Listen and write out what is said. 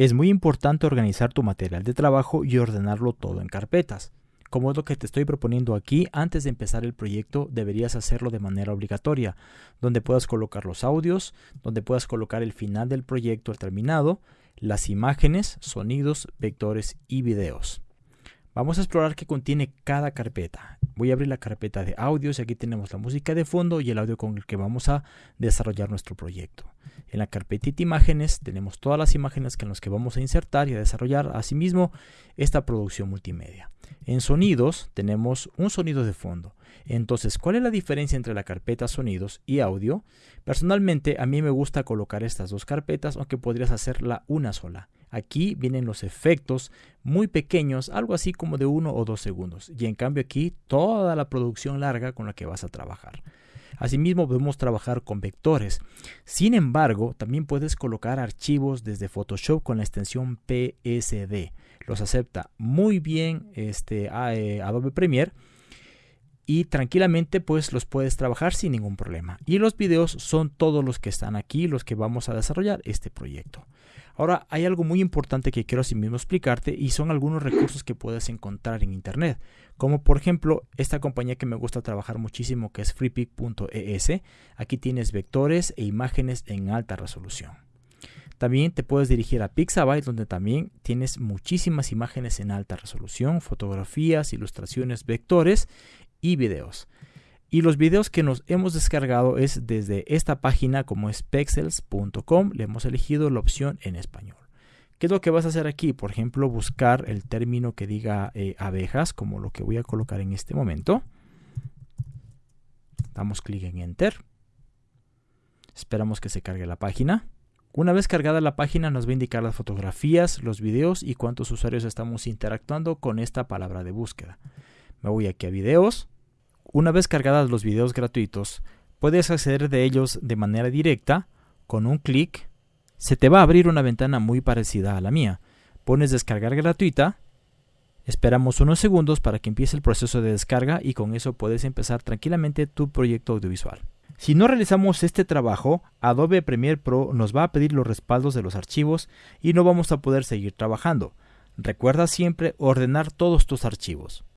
Es muy importante organizar tu material de trabajo y ordenarlo todo en carpetas. Como es lo que te estoy proponiendo aquí, antes de empezar el proyecto deberías hacerlo de manera obligatoria, donde puedas colocar los audios, donde puedas colocar el final del proyecto al terminado, las imágenes, sonidos, vectores y videos. Vamos a explorar qué contiene cada carpeta. Voy a abrir la carpeta de audios y aquí tenemos la música de fondo y el audio con el que vamos a desarrollar nuestro proyecto. En la carpetita imágenes tenemos todas las imágenes con las que vamos a insertar y a desarrollar asimismo esta producción multimedia. En sonidos tenemos un sonido de fondo. Entonces, ¿cuál es la diferencia entre la carpeta sonidos y audio? Personalmente, a mí me gusta colocar estas dos carpetas, aunque podrías hacerla una sola. Aquí vienen los efectos muy pequeños, algo así como de uno o dos segundos. Y en cambio aquí toda la producción larga con la que vas a trabajar. Asimismo podemos trabajar con vectores. Sin embargo, también puedes colocar archivos desde Photoshop con la extensión PSD. Los acepta muy bien este, eh, Adobe Premiere y tranquilamente pues los puedes trabajar sin ningún problema. Y los videos son todos los que están aquí, los que vamos a desarrollar este proyecto. Ahora hay algo muy importante que quiero asimismo explicarte y son algunos recursos que puedes encontrar en internet, como por ejemplo esta compañía que me gusta trabajar muchísimo que es freepic.es. Aquí tienes vectores e imágenes en alta resolución. También te puedes dirigir a Pixabay donde también tienes muchísimas imágenes en alta resolución, fotografías, ilustraciones, vectores y videos. Y los videos que nos hemos descargado es desde esta página como es pexels.com. Le hemos elegido la opción en español. ¿Qué es lo que vas a hacer aquí? Por ejemplo, buscar el término que diga eh, abejas, como lo que voy a colocar en este momento. Damos clic en Enter. Esperamos que se cargue la página. Una vez cargada la página nos va a indicar las fotografías, los videos y cuántos usuarios estamos interactuando con esta palabra de búsqueda. Me voy aquí a videos una vez cargadas los videos gratuitos, puedes acceder de ellos de manera directa, con un clic, se te va a abrir una ventana muy parecida a la mía. Pones descargar gratuita, esperamos unos segundos para que empiece el proceso de descarga y con eso puedes empezar tranquilamente tu proyecto audiovisual. Si no realizamos este trabajo, Adobe Premiere Pro nos va a pedir los respaldos de los archivos y no vamos a poder seguir trabajando. Recuerda siempre ordenar todos tus archivos.